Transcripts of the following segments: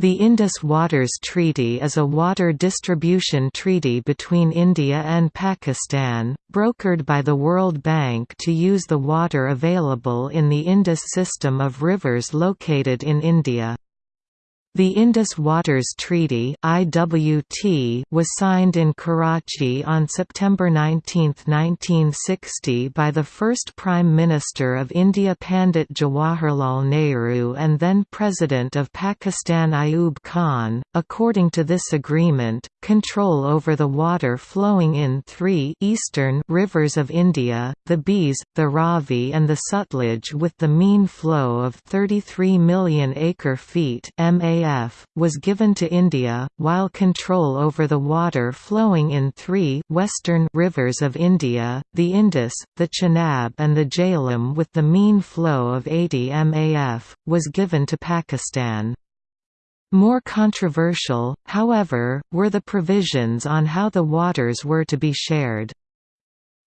The Indus Waters Treaty is a water distribution treaty between India and Pakistan, brokered by the World Bank to use the water available in the Indus system of rivers located in India. The Indus Waters Treaty (IWT) was signed in Karachi on September 19, 1960 by the first Prime Minister of India Pandit Jawaharlal Nehru and then President of Pakistan Ayub Khan. According to this agreement, control over the water flowing in three eastern rivers of India, the Beas, the Ravi and the Sutlej with the mean flow of 33 million acre-feet (ma was given to India, while control over the water flowing in three western rivers of India, the Indus, the Chenab and the Jhelum with the mean flow of 80 maf, was given to Pakistan. More controversial, however, were the provisions on how the waters were to be shared.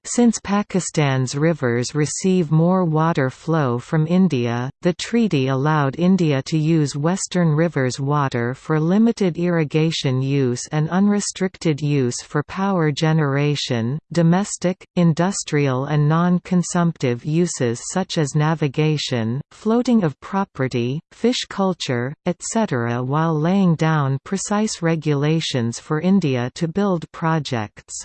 Since Pakistan's rivers receive more water flow from India, the treaty allowed India to use Western Rivers water for limited irrigation use and unrestricted use for power generation, domestic, industrial and non-consumptive uses such as navigation, floating of property, fish culture, etc. while laying down precise regulations for India to build projects.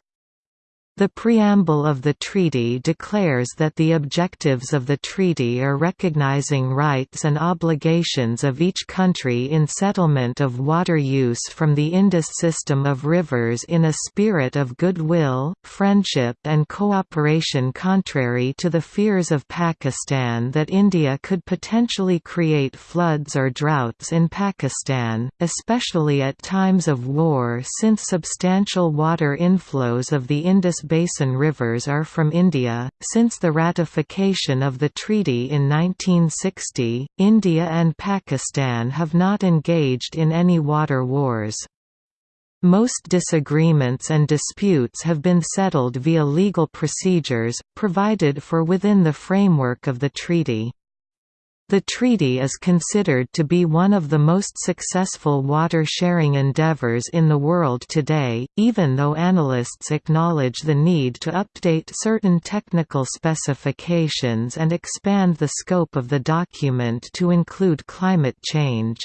The preamble of the treaty declares that the objectives of the treaty are recognizing rights and obligations of each country in settlement of water use from the Indus system of rivers in a spirit of goodwill, friendship and cooperation contrary to the fears of Pakistan that India could potentially create floods or droughts in Pakistan, especially at times of war since substantial water inflows of the Indus basin rivers are from India. Since the ratification of the treaty in 1960, India and Pakistan have not engaged in any water wars. Most disagreements and disputes have been settled via legal procedures, provided for within the framework of the treaty. The treaty is considered to be one of the most successful water-sharing endeavors in the world today, even though analysts acknowledge the need to update certain technical specifications and expand the scope of the document to include climate change.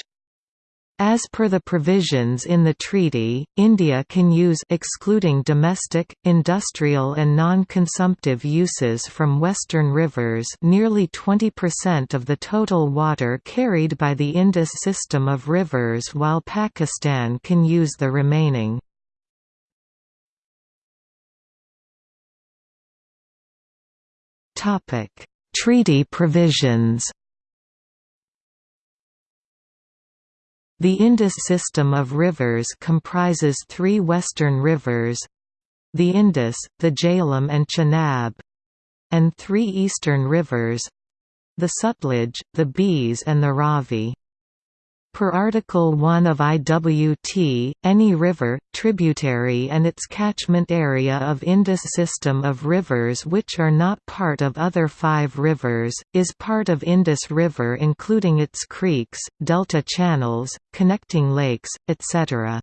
As per the provisions in the treaty, India can use excluding domestic, industrial and non-consumptive uses from western rivers nearly 20% of the total water carried by the Indus system of rivers while Pakistan can use the remaining. Treaty provisions The Indus system of rivers comprises three western rivers—the Indus, the Jhelum and Chenab—and three eastern rivers—the Sutlej, the Beas and the Ravi. Per Article 1 of IWT, any river, tributary and its catchment area of Indus system of rivers which are not part of other five rivers, is part of Indus River including its creeks, delta channels, connecting lakes, etc.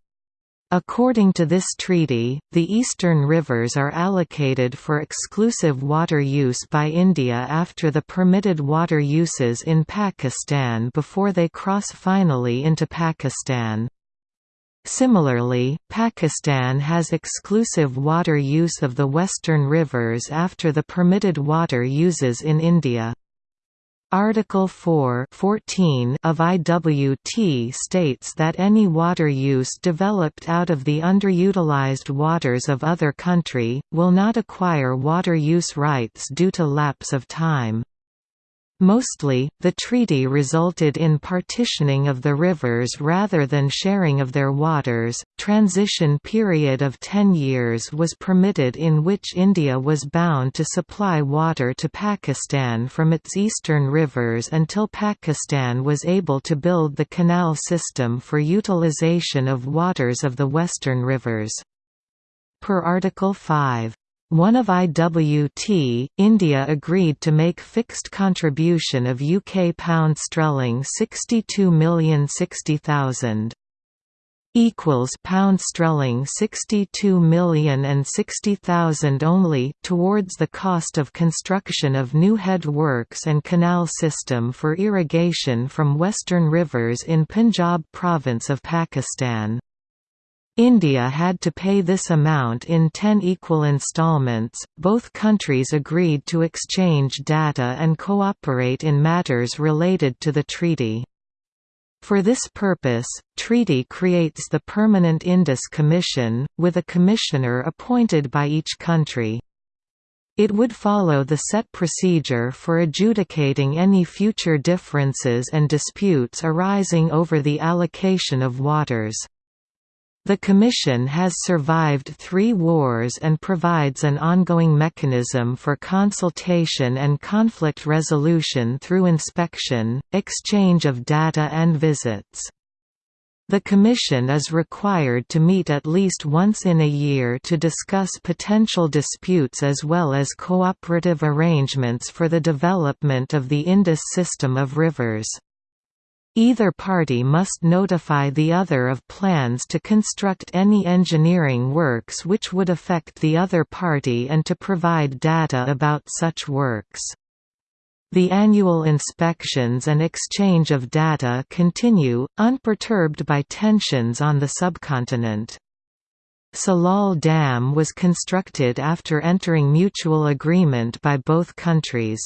According to this treaty, the eastern rivers are allocated for exclusive water use by India after the permitted water uses in Pakistan before they cross finally into Pakistan. Similarly, Pakistan has exclusive water use of the western rivers after the permitted water uses in India. Article 4 14 of IWT states that any water use developed out of the underutilized waters of other country, will not acquire water use rights due to lapse of time. Mostly, the treaty resulted in partitioning of the rivers rather than sharing of their waters. Transition period of 10 years was permitted in which India was bound to supply water to Pakistan from its eastern rivers until Pakistan was able to build the canal system for utilization of waters of the western rivers. Per Article 5 one of IWT, India agreed to make fixed contribution of UK pound sterling 62,060,000 equals pound sterling 62 million and 60,000 only towards the cost of construction of new head works and canal system for irrigation from western rivers in Punjab province of Pakistan. India had to pay this amount in 10 equal installments. Both countries agreed to exchange data and cooperate in matters related to the treaty. For this purpose, treaty creates the Permanent Indus Commission, with a commissioner appointed by each country. It would follow the set procedure for adjudicating any future differences and disputes arising over the allocation of waters. The Commission has survived three wars and provides an ongoing mechanism for consultation and conflict resolution through inspection, exchange of data and visits. The Commission is required to meet at least once in a year to discuss potential disputes as well as cooperative arrangements for the development of the Indus system of rivers. Either party must notify the other of plans to construct any engineering works which would affect the other party and to provide data about such works. The annual inspections and exchange of data continue, unperturbed by tensions on the subcontinent. Salal Dam was constructed after entering mutual agreement by both countries.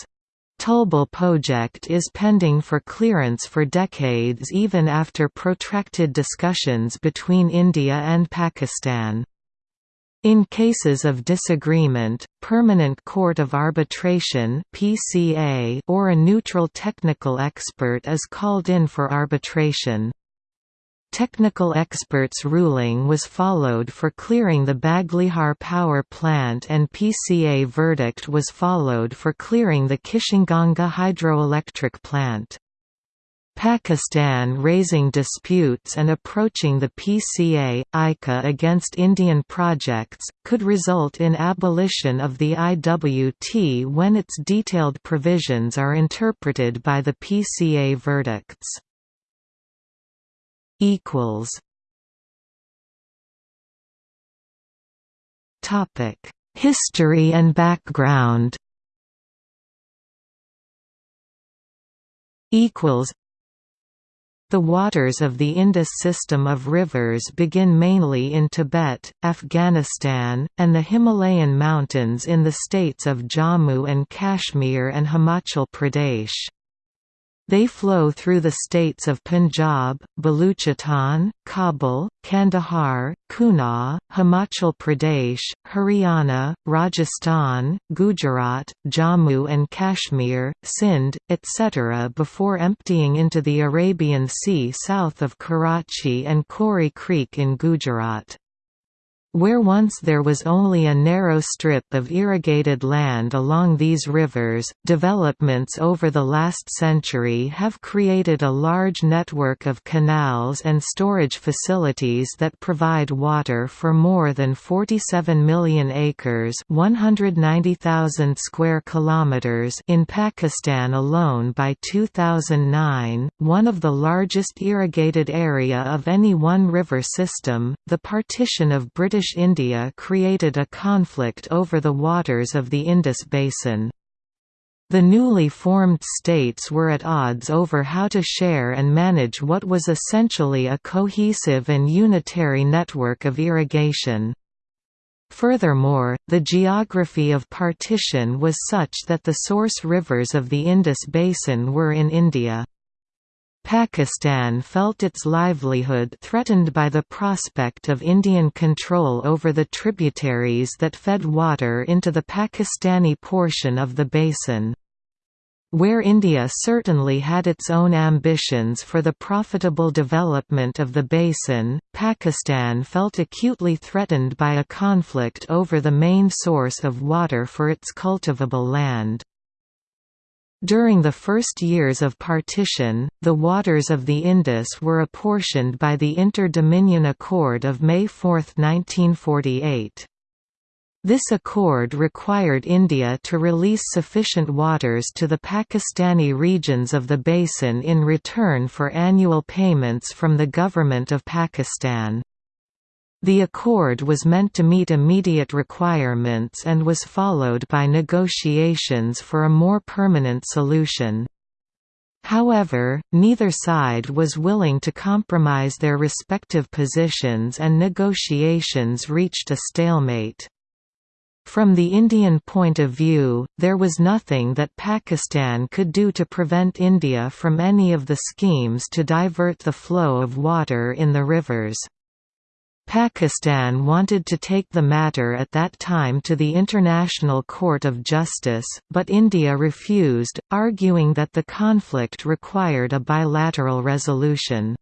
Tulbul project is pending for clearance for decades even after protracted discussions between India and Pakistan. In cases of disagreement, Permanent Court of Arbitration or a neutral technical expert is called in for arbitration. Technical experts' ruling was followed for clearing the Baglihar power plant and PCA verdict was followed for clearing the Kishanganga hydroelectric plant. Pakistan raising disputes and approaching the PCA, ICA against Indian projects, could result in abolition of the IWT when its detailed provisions are interpreted by the PCA verdicts equals Topic: History and background. Equals. The waters of the Indus system of rivers begin mainly in Tibet, Afghanistan, and the Himalayan mountains in the states of Jammu and Kashmir and Himachal Pradesh. They flow through the states of Punjab, Baluchistan, Kabul, Kandahar, Kunar, Himachal Pradesh, Haryana, Rajasthan, Gujarat, Jammu and Kashmir, Sindh, etc. before emptying into the Arabian Sea south of Karachi and Kori Creek in Gujarat. Where once there was only a narrow strip of irrigated land along these rivers, developments over the last century have created a large network of canals and storage facilities that provide water for more than 47 million acres 190,000 square kilometers in Pakistan alone by 2009, one of the largest irrigated area of any one river system. The partition of British British India created a conflict over the waters of the Indus Basin. The newly formed states were at odds over how to share and manage what was essentially a cohesive and unitary network of irrigation. Furthermore, the geography of partition was such that the source rivers of the Indus Basin were in India. Pakistan felt its livelihood threatened by the prospect of Indian control over the tributaries that fed water into the Pakistani portion of the basin. Where India certainly had its own ambitions for the profitable development of the basin, Pakistan felt acutely threatened by a conflict over the main source of water for its cultivable land. During the first years of partition, the waters of the Indus were apportioned by the Inter-Dominion Accord of May 4, 1948. This accord required India to release sufficient waters to the Pakistani regions of the basin in return for annual payments from the Government of Pakistan. The accord was meant to meet immediate requirements and was followed by negotiations for a more permanent solution. However, neither side was willing to compromise their respective positions and negotiations reached a stalemate. From the Indian point of view, there was nothing that Pakistan could do to prevent India from any of the schemes to divert the flow of water in the rivers. Pakistan wanted to take the matter at that time to the International Court of Justice, but India refused, arguing that the conflict required a bilateral resolution.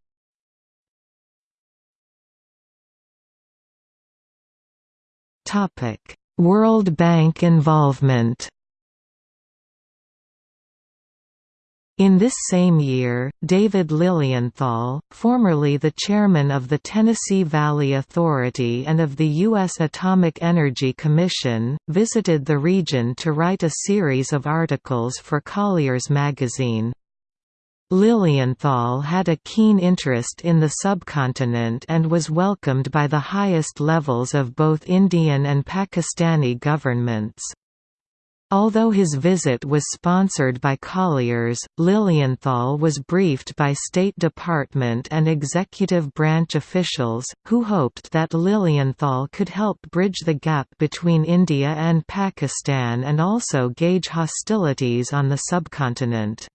World Bank involvement In this same year, David Lilienthal, formerly the chairman of the Tennessee Valley Authority and of the U.S. Atomic Energy Commission, visited the region to write a series of articles for Collier's magazine. Lilienthal had a keen interest in the subcontinent and was welcomed by the highest levels of both Indian and Pakistani governments. Although his visit was sponsored by Colliers, Lilienthal was briefed by State Department and executive branch officials, who hoped that Lilienthal could help bridge the gap between India and Pakistan and also gauge hostilities on the subcontinent.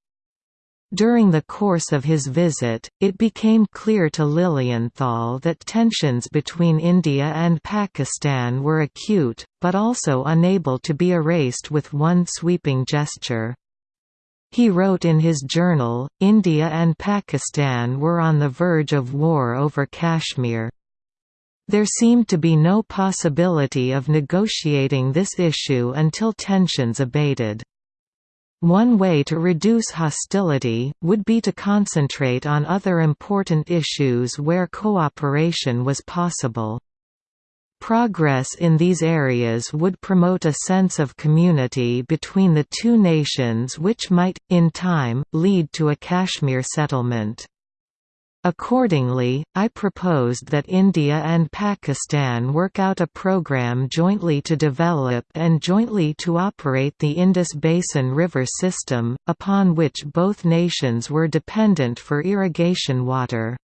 During the course of his visit, it became clear to Lilienthal that tensions between India and Pakistan were acute, but also unable to be erased with one sweeping gesture. He wrote in his journal, India and Pakistan were on the verge of war over Kashmir. There seemed to be no possibility of negotiating this issue until tensions abated. One way to reduce hostility, would be to concentrate on other important issues where cooperation was possible. Progress in these areas would promote a sense of community between the two nations which might, in time, lead to a Kashmir settlement. Accordingly, I proposed that India and Pakistan work out a program jointly to develop and jointly to operate the Indus Basin River system, upon which both nations were dependent for irrigation water.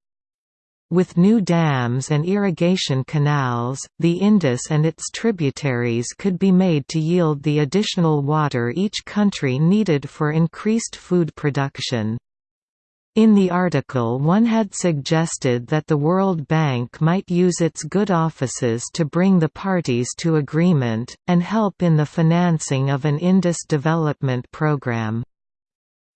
With new dams and irrigation canals, the Indus and its tributaries could be made to yield the additional water each country needed for increased food production. In the article one had suggested that the World Bank might use its good offices to bring the parties to agreement, and help in the financing of an Indus development program.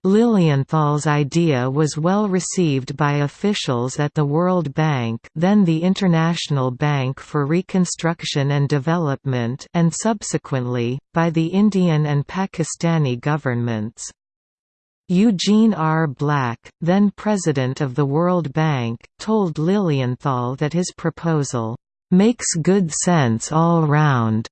Lilienthal's idea was well received by officials at the World Bank then the International Bank for Reconstruction and Development and subsequently, by the Indian and Pakistani governments. Eugene R. Black, then president of the World Bank, told Lilienthal that his proposal, "...makes good sense all round."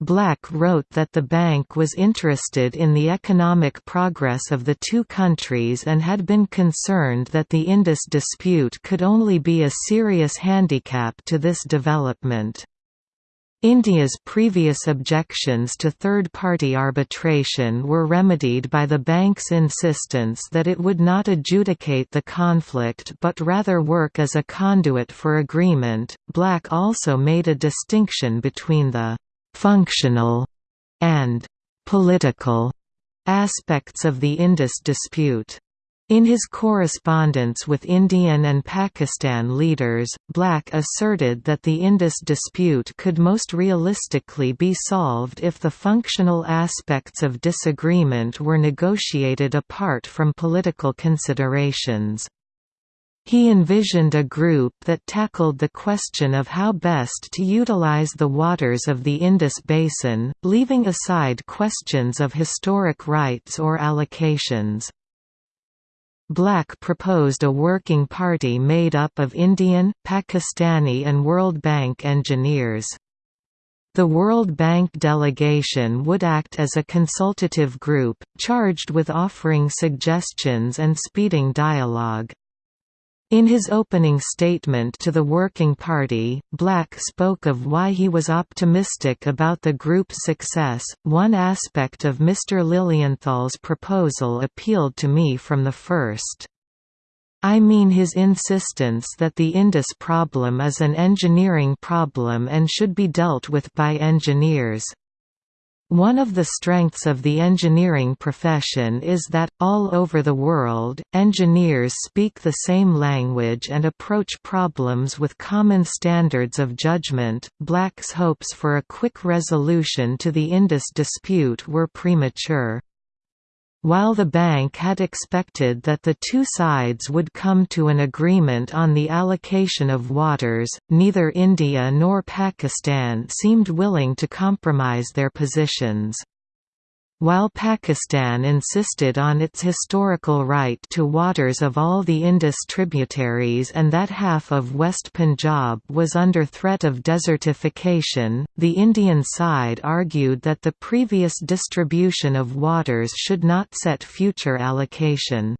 Black wrote that the bank was interested in the economic progress of the two countries and had been concerned that the Indus dispute could only be a serious handicap to this development. India's previous objections to third-party arbitration were remedied by the bank's insistence that it would not adjudicate the conflict but rather work as a conduit for agreement. Black also made a distinction between the functional and political aspects of the Indus dispute. In his correspondence with Indian and Pakistan leaders, Black asserted that the Indus dispute could most realistically be solved if the functional aspects of disagreement were negotiated apart from political considerations. He envisioned a group that tackled the question of how best to utilize the waters of the Indus Basin, leaving aside questions of historic rights or allocations. Black proposed a working party made up of Indian, Pakistani and World Bank engineers. The World Bank delegation would act as a consultative group, charged with offering suggestions and speeding dialogue. In his opening statement to the Working Party, Black spoke of why he was optimistic about the group's success. One aspect of Mr. Lilienthal's proposal appealed to me from the first. I mean his insistence that the Indus problem is an engineering problem and should be dealt with by engineers. One of the strengths of the engineering profession is that, all over the world, engineers speak the same language and approach problems with common standards of judgment. Black's hopes for a quick resolution to the Indus dispute were premature. While the bank had expected that the two sides would come to an agreement on the allocation of waters, neither India nor Pakistan seemed willing to compromise their positions. While Pakistan insisted on its historical right to waters of all the Indus tributaries and that half of West Punjab was under threat of desertification, the Indian side argued that the previous distribution of waters should not set future allocation.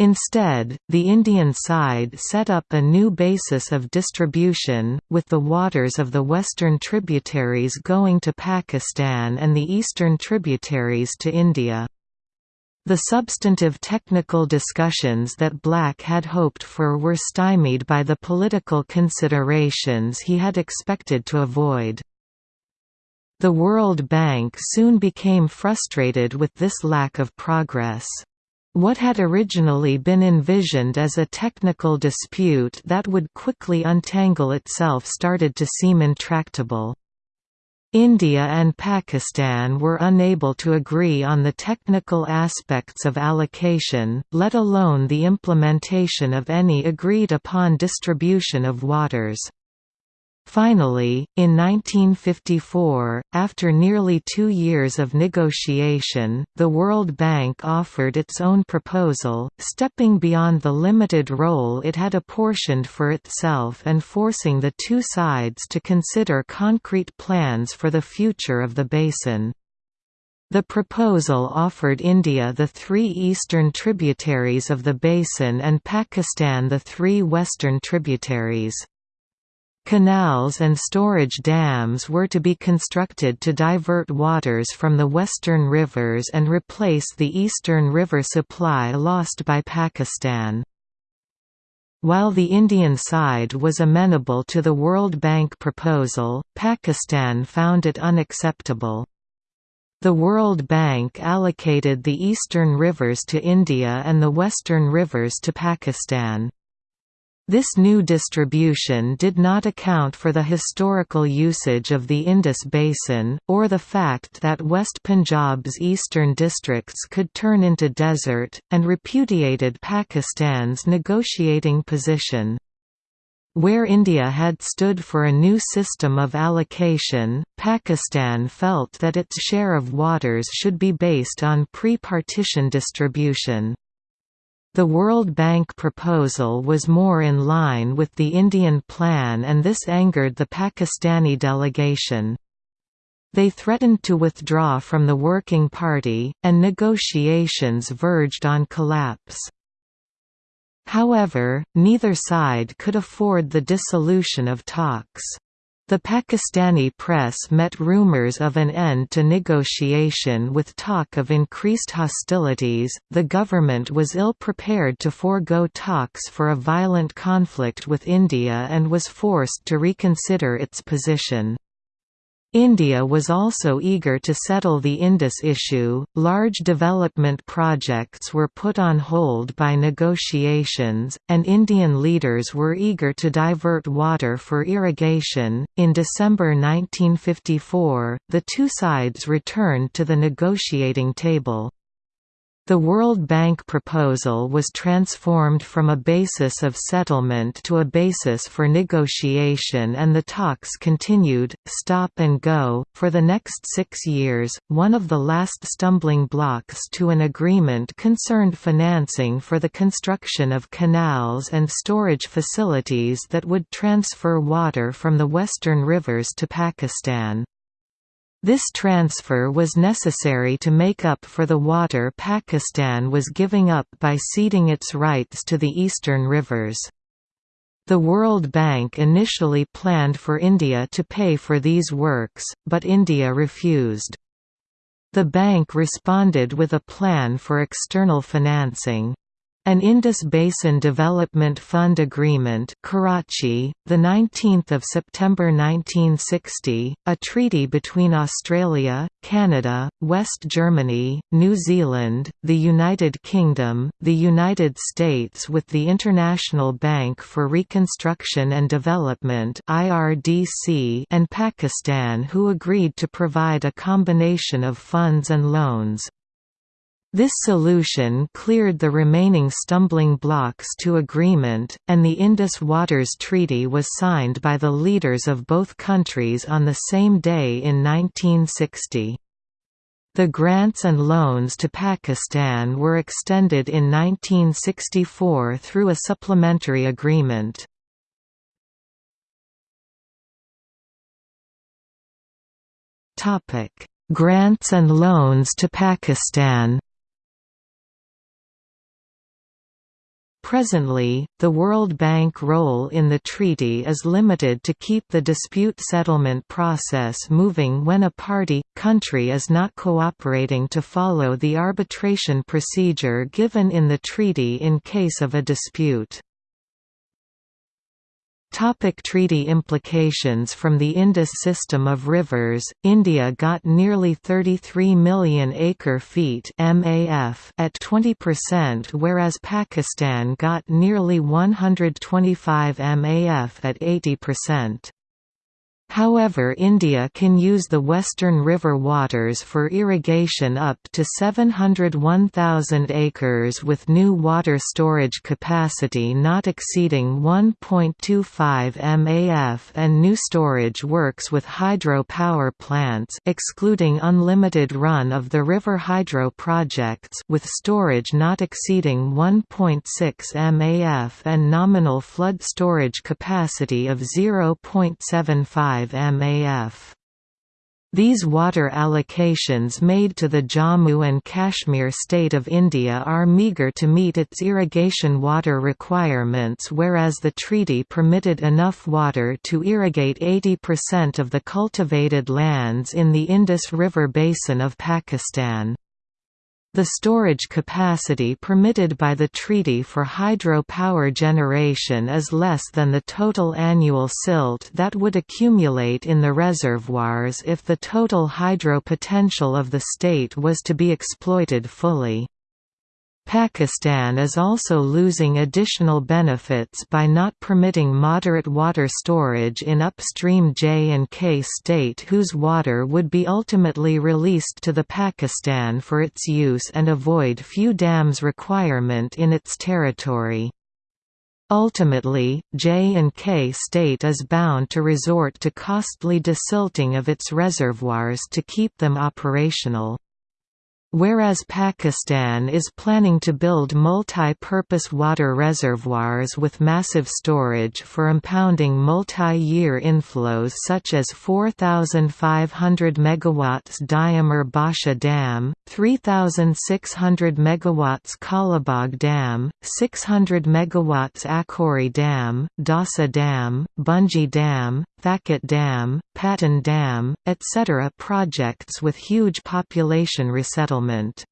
Instead, the Indian side set up a new basis of distribution, with the waters of the western tributaries going to Pakistan and the eastern tributaries to India. The substantive technical discussions that Black had hoped for were stymied by the political considerations he had expected to avoid. The World Bank soon became frustrated with this lack of progress. What had originally been envisioned as a technical dispute that would quickly untangle itself started to seem intractable. India and Pakistan were unable to agree on the technical aspects of allocation, let alone the implementation of any agreed-upon distribution of waters. Finally, in 1954, after nearly two years of negotiation, the World Bank offered its own proposal, stepping beyond the limited role it had apportioned for itself and forcing the two sides to consider concrete plans for the future of the basin. The proposal offered India the three eastern tributaries of the basin and Pakistan the three western tributaries. Canals and storage dams were to be constructed to divert waters from the western rivers and replace the eastern river supply lost by Pakistan. While the Indian side was amenable to the World Bank proposal, Pakistan found it unacceptable. The World Bank allocated the eastern rivers to India and the western rivers to Pakistan. This new distribution did not account for the historical usage of the Indus Basin, or the fact that West Punjab's eastern districts could turn into desert, and repudiated Pakistan's negotiating position. Where India had stood for a new system of allocation, Pakistan felt that its share of waters should be based on pre-partition distribution. The World Bank proposal was more in line with the Indian plan and this angered the Pakistani delegation. They threatened to withdraw from the Working Party, and negotiations verged on collapse. However, neither side could afford the dissolution of talks. The Pakistani press met rumors of an end to negotiation with talk of increased hostilities. The government was ill prepared to forego talks for a violent conflict with India and was forced to reconsider its position. India was also eager to settle the Indus issue. Large development projects were put on hold by negotiations, and Indian leaders were eager to divert water for irrigation. In December 1954, the two sides returned to the negotiating table. The World Bank proposal was transformed from a basis of settlement to a basis for negotiation, and the talks continued, stop and go, for the next six years. One of the last stumbling blocks to an agreement concerned financing for the construction of canals and storage facilities that would transfer water from the western rivers to Pakistan. This transfer was necessary to make up for the water Pakistan was giving up by ceding its rights to the eastern rivers. The World Bank initially planned for India to pay for these works, but India refused. The bank responded with a plan for external financing. An Indus Basin Development Fund Agreement Karachi, 19 September 1960, a treaty between Australia, Canada, West Germany, New Zealand, the United Kingdom, the United States with the International Bank for Reconstruction and Development and Pakistan who agreed to provide a combination of funds and loans. This solution cleared the remaining stumbling blocks to agreement, and the Indus Waters Treaty was signed by the leaders of both countries on the same day in 1960. The grants and loans to Pakistan were extended in 1964 through a supplementary agreement. Grants and loans to Pakistan Presently, the World Bank role in the treaty is limited to keep the dispute settlement process moving when a party, country is not cooperating to follow the arbitration procedure given in the treaty in case of a dispute. Topic treaty implications From the Indus system of rivers, India got nearly 33 million acre-feet at 20% whereas Pakistan got nearly 125 MAF at 80%. However India can use the western river waters for irrigation up to 701,000 acres with new water storage capacity not exceeding 1.25 MAF and new storage works with hydro power plants excluding unlimited run of the river hydro projects with storage not exceeding 1.6 MAF and nominal flood storage capacity of 0.75 MAF. These water allocations made to the Jammu and Kashmir state of India are meagre to meet its irrigation water requirements whereas the treaty permitted enough water to irrigate 80% of the cultivated lands in the Indus River basin of Pakistan. The storage capacity permitted by the treaty for hydro power generation is less than the total annual silt that would accumulate in the reservoirs if the total hydro potential of the state was to be exploited fully. Pakistan is also losing additional benefits by not permitting moderate water storage in upstream J and K state whose water would be ultimately released to the Pakistan for its use and avoid few dams requirement in its territory. Ultimately, J and K state is bound to resort to costly desilting of its reservoirs to keep them operational. Whereas Pakistan is planning to build multi-purpose water reservoirs with massive storage for impounding multi-year inflows such as 4,500 MW Diamer Basha Dam, 3,600 MW Kalabagh Dam, 600 MW Akori Dam, Dasu Dam, Bunji Dam, Thakot Dam, Patan Dam, etc. projects with huge population resettlement.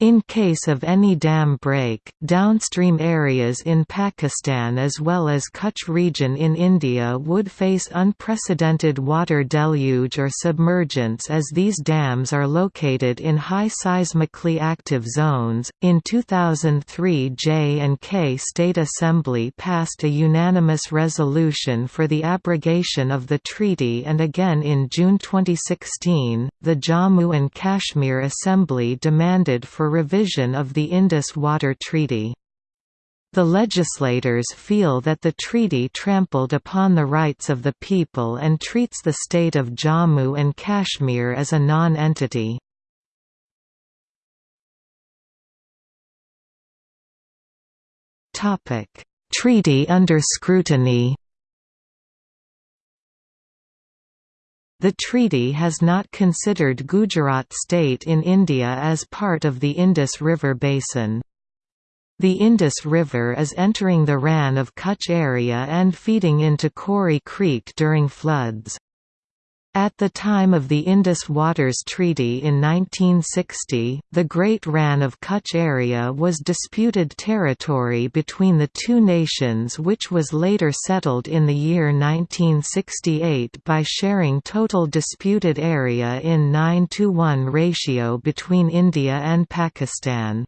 In case of any dam break, downstream areas in Pakistan as well as Kutch region in India would face unprecedented water deluge or submergence as these dams are located in high seismically active zones. In 2003, J and K State Assembly passed a unanimous resolution for the abrogation of the treaty and again in June 2016, the Jammu and Kashmir Assembly demanded for for revision of the Indus Water Treaty. The legislators feel that the treaty trampled upon the rights of the people and treats the state of Jammu and Kashmir as a non-entity. Treaty under scrutiny The treaty has not considered Gujarat state in India as part of the Indus River basin. The Indus River is entering the Rann of Kutch area and feeding into Kori Creek during floods. At the time of the Indus Waters Treaty in 1960, the Great Rann of Kutch area was disputed territory between the two nations which was later settled in the year 1968 by sharing total disputed area in 9 to 1 ratio between India and Pakistan.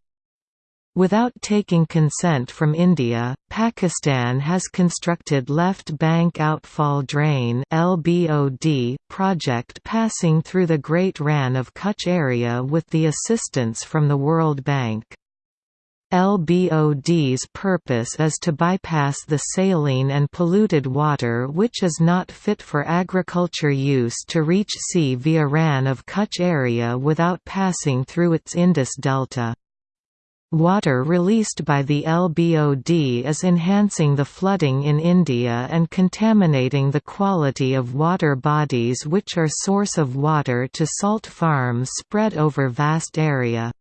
Without taking consent from India, Pakistan has constructed Left Bank Outfall Drain (LBOD) project passing through the Great Rann of Kutch area with the assistance from the World Bank. LBOD's purpose is to bypass the saline and polluted water which is not fit for agriculture use to reach sea via Rann of Kutch area without passing through its Indus Delta. Water released by the LBOD is enhancing the flooding in India and contaminating the quality of water bodies which are source of water to salt farms spread over vast area.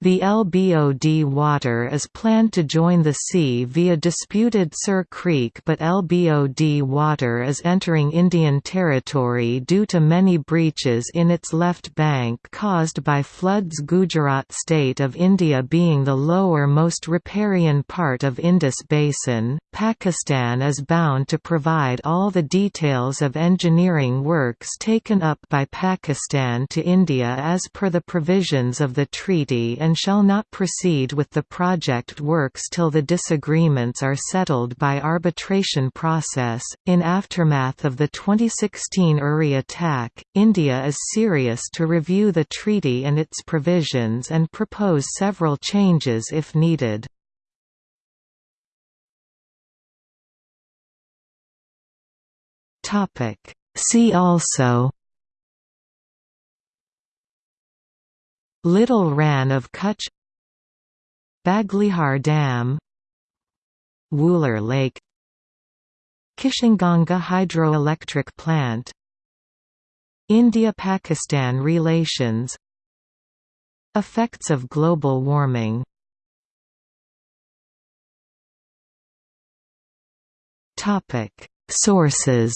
The LBOD water is planned to join the sea via disputed Sir Creek but LBOD water is entering Indian territory due to many breaches in its left bank caused by floods Gujarat state of India being the lower most riparian part of Indus Basin, Pakistan is bound to provide all the details of engineering works taken up by Pakistan to India as per the provisions of the treaty and and shall not proceed with the project works till the disagreements are settled by arbitration process. In aftermath of the 2016 Uri attack, India is serious to review the treaty and its provisions and propose several changes if needed. See also Little Rann of Kutch Baglihar Dam Wular Lake Kishanganga Hydroelectric Plant India–Pakistan relations Effects of global warming. Sources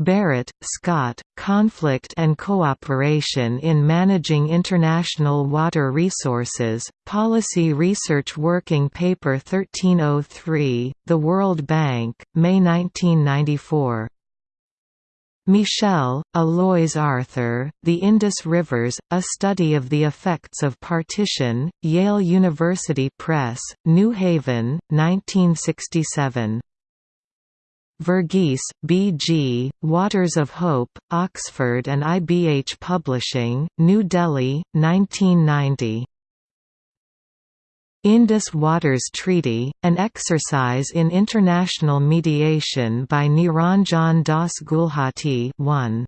Barrett, Scott, Conflict and Cooperation in Managing International Water Resources, Policy Research Working Paper 1303, The World Bank, May 1994. Michel, Aloys Arthur, The Indus Rivers, A Study of the Effects of Partition, Yale University Press, New Haven, 1967. Verghese, B. G., Waters of Hope, Oxford and IBH Publishing, New Delhi, 1990. Indus Waters Treaty, an exercise in international mediation by Niranjan Das Gulhati 1.